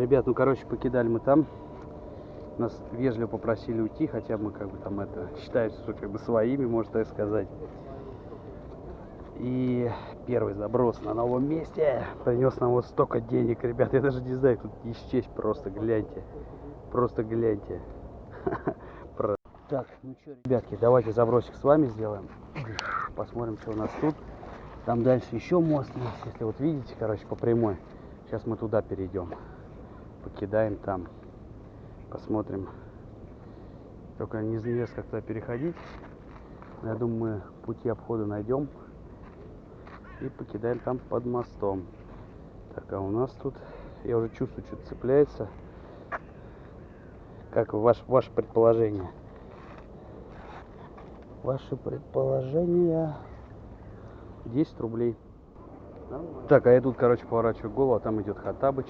Ребят, ну короче, покидали мы там. Нас вежливо попросили уйти, хотя мы как бы там это считаемся что как бы своими, можно так сказать. И первый заброс на новом месте принес нам вот столько денег, ребят. Я даже не знаю, тут исчесть просто, гляньте. Просто гляньте. Так, ну что, ребятки, давайте забросик с вами сделаем. Посмотрим, что у нас тут. Там дальше еще мост есть, если вот видите, короче, по прямой. Сейчас мы туда перейдем. Покидаем там. Посмотрим. Только неизвестно, как туда переходить. Но я думаю, мы пути обхода найдем. И покидаем там под мостом. Так, а у нас тут, я уже чувствую, что-то цепляется. Как ваш, ваше предположение? Ваши предположения 10 рублей. Так, а я тут, короче, поворачиваю голову, а там идет Хатабыч.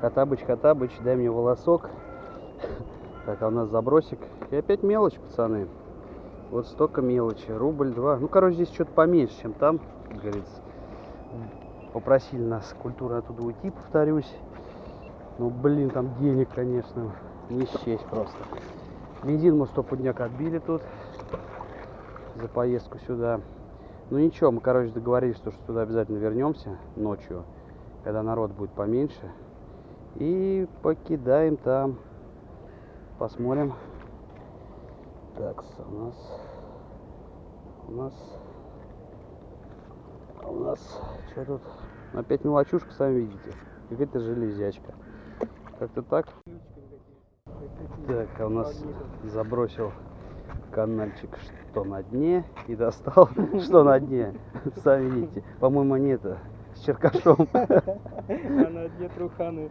Хатабыч, Хатабыч, дай мне волосок. Так, а у нас забросик. И опять мелочь, пацаны. Вот столько мелочи. Рубль, два. Ну, короче, здесь что-то поменьше, чем там, как говорится. Попросили нас культурно оттуда уйти, повторюсь. Ну, блин, там денег, конечно, не счесть просто. Бензин мы стопудняк отбили тут за поездку сюда. Ну ничего, мы, короче, договорились, что сюда обязательно вернемся ночью, когда народ будет поменьше. И покидаем там. Посмотрим. Так, у нас... У нас... а У нас... Что тут? Опять мелочушка, сами видите. Какая-то железячка. Как-то так. Так, а у нас забросил канальчик что на дне и достал что на дне. Сами видите. По-моему, не это. С черкашом. А на дне труханы.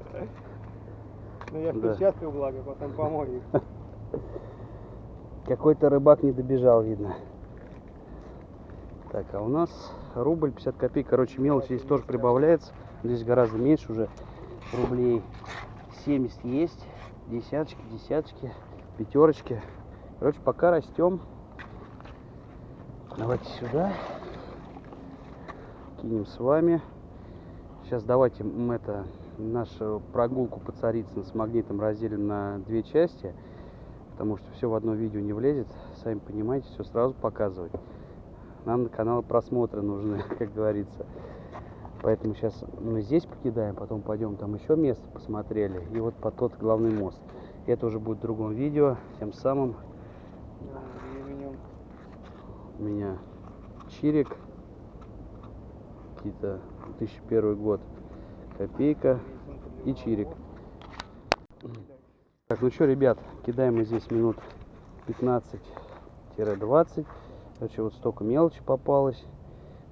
Ну я в перчатках, благо, потом помою их. Какой-то рыбак не добежал, видно. Так, а у нас рубль 50 копеек. Короче, мелочь здесь тоже прибавляется. Здесь гораздо меньше уже. Рублей 70 есть. Десяточки, десяточки, пятерочки. Короче, пока растем. Давайте сюда. Кинем с вами. Сейчас давайте мы это нашу прогулку по Царицыно с магнитом разделим на две части потому что все в одно видео не влезет. Сами понимаете, все сразу показывать. Нам на канал просмотры нужны, как говорится. Поэтому сейчас мы здесь покидаем, потом пойдем там еще место посмотрели. И вот по тот главный мост. Это уже будет в другом видео. Тем самым у меня чирик. Какие-то 2001 год. Копейка и чирик. Так, ну что, ребят, кидаем мы здесь минут 15-20. Короче, вот столько мелочи попалось.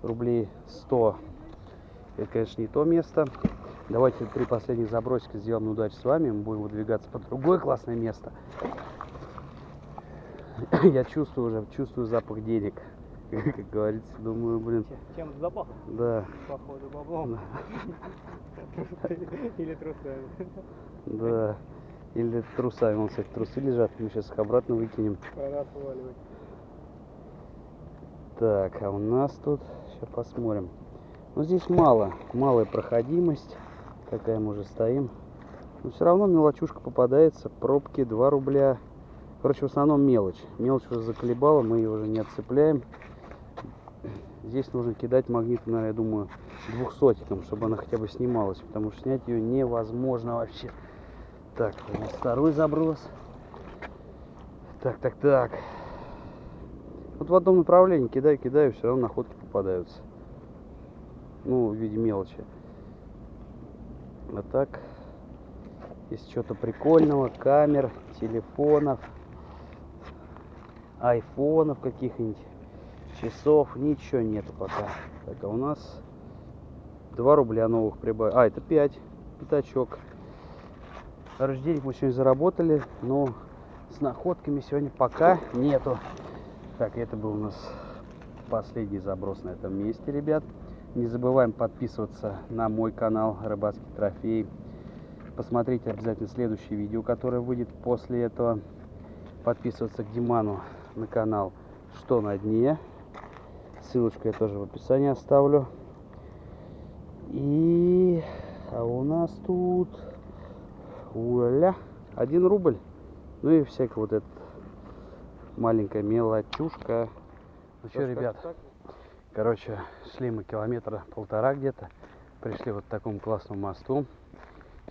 Рублей 100. Это, конечно, не то место. Давайте три последних забросика сделаем на удачу с вами. Мы будем выдвигаться по другое классное место. Я чувствую уже, чувствую запах денег. Как говорится, думаю, блин, Чем запах, да, походу, баблом. Или трусами. да. Или трусами, вон, кстати, трусы лежат, мы сейчас их обратно выкинем. Пора сваливать. Так, а у нас тут, сейчас посмотрим. Ну, здесь мало, малая проходимость. Какая мы уже стоим. Но все равно мелочушка попадается. Пробки 2 рубля. Короче, в основном мелочь. Мелочь уже заколебала, мы ее уже не отцепляем. Здесь нужно кидать магнит, наверное, я думаю, двухсотиком, чтобы она хотя бы снималась. Потому что снять ее невозможно вообще. Так, у нас второй заброс. Так, так, так. Вот в одном направлении кидаю, кидаю, все равно находки попадаются. Ну, в виде мелочи. А так, если что-то прикольного, камер, телефонов, айфонов каких-нибудь, часов, ничего нету пока. Так, а у нас 2 рубля новых прибавили. А, это 5, пятачок. Короче, мы сегодня заработали, но с находками сегодня пока нету. Так, это был у нас последний заброс на этом месте, ребят. Не забываем подписываться на мой канал Рыбацкий трофей. Посмотрите обязательно следующее видео, которое выйдет после этого. Подписываться к Диману на канал Что на дне. Ссылочку я тоже в описании оставлю. И а у нас тут Вуаля. Один рубль. Ну и всякая вот эта маленькая мелочушка. Ну что, ребят, короче, шли мы километра полтора где-то. Пришли вот к такому классному мосту.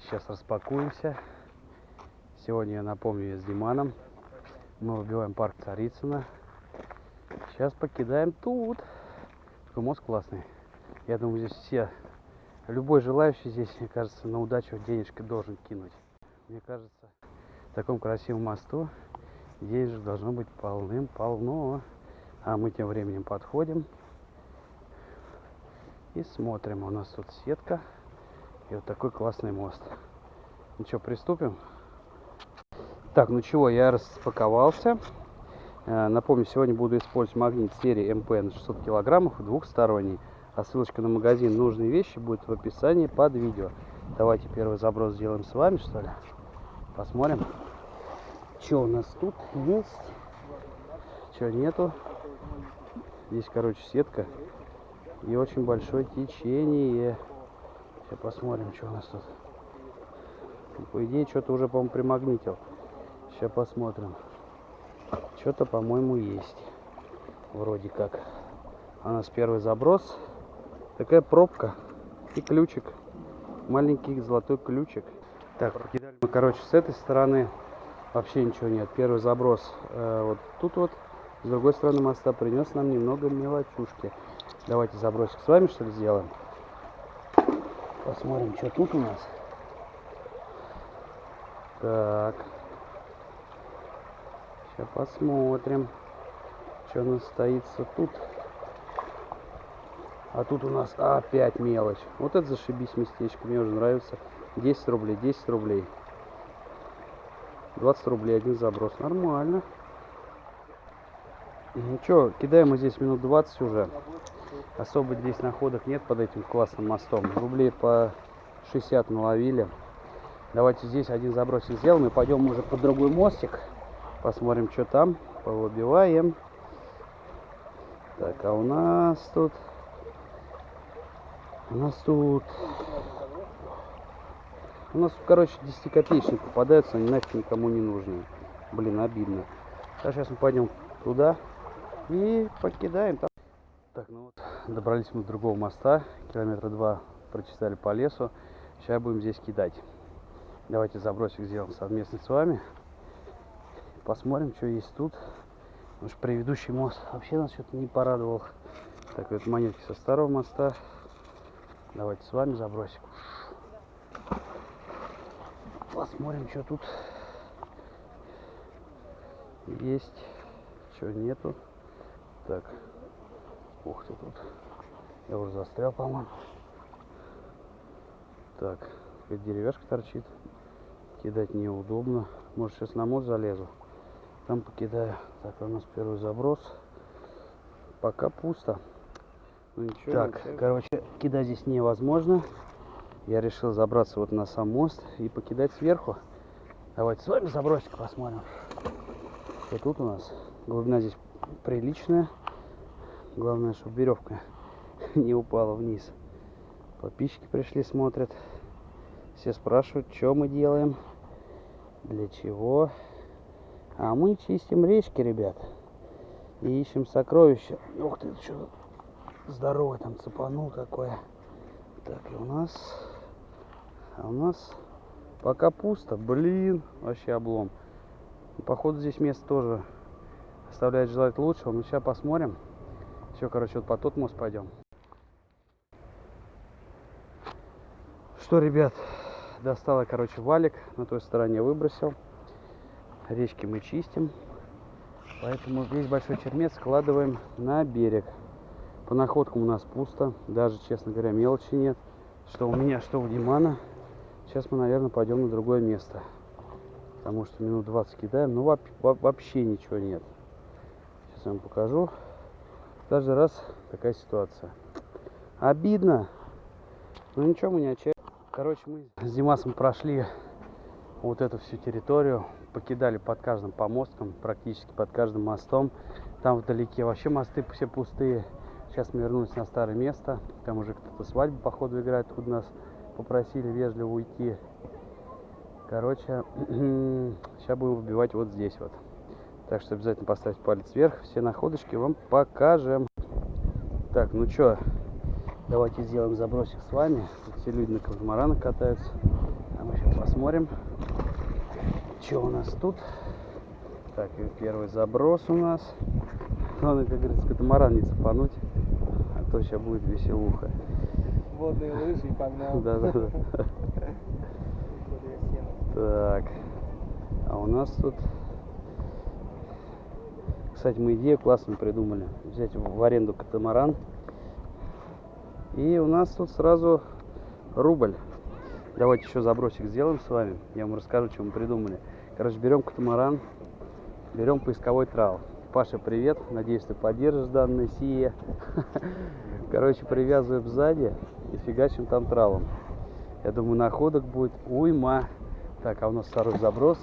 Сейчас распакуемся. Сегодня, я напомню, я с Диманом. Мы выбиваем парк Царицына. Сейчас покидаем тут. Такой мост классный. Я думаю, здесь все, любой желающий здесь, мне кажется, на удачу денежка должен кинуть. Мне кажется, в таком красивом мосту денежек должно быть полным-полно. А мы тем временем подходим и смотрим. У нас тут сетка и вот такой классный мост. Ну что, приступим? Так, ну чего, я распаковался. Э, напомню, сегодня буду использовать магнит серии МП на 600 килограммов, двухсторонний. А ссылочка на магазин нужные вещи будет в описании под видео. Давайте первый заброс сделаем с вами, что ли. Посмотрим, что у нас тут есть, что нету. Здесь, короче, сетка и очень большое течение. Сейчас посмотрим, что у нас тут. По идее, что-то уже, по-моему, примагнитил. Сейчас посмотрим. Что-то, по-моему, есть. Вроде как. У нас первый заброс. Такая пробка и ключик. Маленький золотой ключик. Так, покидали мы, короче, с этой стороны. Вообще ничего нет. Первый заброс э, вот тут вот. С другой стороны моста принес нам немного мелочушки. Давайте забросик с вами, что ли, сделаем. Посмотрим, что тут у нас. Так. Сейчас посмотрим, что у нас стоится тут. А тут у нас опять мелочь. Вот это зашибись местечко. Мне уже нравится. 10 рублей, 10 рублей. 20 рублей один заброс. Нормально. Ну что, кидаем мы здесь минут 20 уже. Особо здесь находок нет под этим классным мостом. Рублей по 60 наловили. Давайте здесь один забросик сделаем и пойдем уже под другой мостик. Посмотрим, что там. Повыбиваем. Так, а у нас тут у нас тут... У нас, короче, 10 копеечник попадаются, они нафиг никому не нужны. Блин, обидно. Так, сейчас мы пойдем туда и покидаем. Там. Так, ну вот, добрались мы до другого моста. Километра два прочесали по лесу. Сейчас будем здесь кидать. Давайте забросик сделаем совместно с вами. Посмотрим, что есть тут. Потому что предыдущий мост вообще нас что-то не порадовал. Так, вот монетки со старого моста. Давайте с вами забросим. Посмотрим, что тут есть, что нету. Так, ух ты тут. Я уже застрял, по-моему. Так, деревяшка торчит. Кидать неудобно. Может, сейчас на мост залезу. Там покидаю. Так, у нас первый заброс. Пока пусто. Ну, ничего, так, ничего. короче, кидать здесь невозможно. Я решил забраться вот на сам мост и покидать сверху. Давайте с вами забросик посмотрим. Что тут у нас? Глубина здесь приличная. Главное, чтобы веревка не упала вниз. Подписчики пришли, смотрят. Все спрашивают, что мы делаем, для чего. А мы чистим речки, ребят. И ищем сокровища. Ух ты, что здоровый там цепанул такое. Так, и у нас... А у нас пока пусто. Блин, вообще облом. Походу здесь место тоже оставляет желать лучшего. Мы сейчас посмотрим. Все, короче, вот по тот мост пойдем. Что, ребят, достала, короче, валик. На той стороне выбросил. Речки мы чистим. Поэтому весь большой чермет складываем на берег. По находкам у нас пусто. Даже, честно говоря, мелочи нет. Что у меня, что у Димана. Сейчас мы, наверное, пойдем на другое место. Потому что минут 20 кидаем. Ну, вообще ничего нет. Сейчас я вам покажу. Каждый раз такая ситуация. Обидно. Но ничего, мы не отчаялись. Короче, мы с Димасом прошли вот эту всю территорию. Покидали под каждым помостком, практически под каждым мостом. Там вдалеке вообще мосты все пустые. Сейчас мы вернулись на старое место. Там уже кто-то свадьбу, походу, играет. Тут нас попросили вежливо уйти. Короче, сейчас будем выбивать вот здесь вот. Так что обязательно поставьте палец вверх. Все находочки вам покажем. Так, ну что, давайте сделаем забросик с вами. Все люди на катамаранах катаются. А мы сейчас посмотрим, что у нас тут. Так, и первый заброс у нас. Главное, как говорится, катамаран не цепануть. А то сейчас будет веселуха. Водные лыжи и погнал. Да, да, да. Так. А у нас тут... Кстати, мы идею классную придумали. Взять в аренду катамаран. И у нас тут сразу рубль. Давайте еще забросик сделаем с вами. Я вам расскажу, что мы придумали. Короче, берем катамаран, берем поисковой трал. Паша, привет. Надеюсь, ты поддержишь данное сие. Короче, привязываем сзади и фигачим там тралом. Я думаю, находок будет уйма. Так, а у нас второй заброс.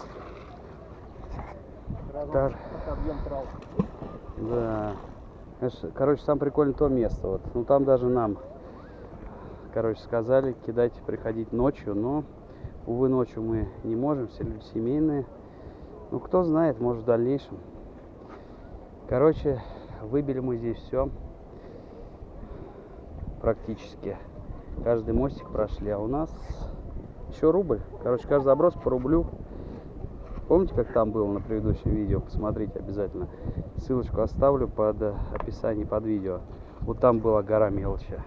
Да. Короче, сам прикольно то место. Вот. Ну там даже нам, короче, сказали кидать, приходить ночью, но, увы, ночью мы не можем, все люди семейные. Ну, кто знает, может, в дальнейшем. Короче, выбили мы здесь все. Практически. Каждый мостик прошли, а у нас еще рубль. Короче, каждый заброс по рублю. Помните, как там было на предыдущем видео? Посмотрите обязательно. Ссылочку оставлю под э, описание под видео. Вот там была гора мелочи.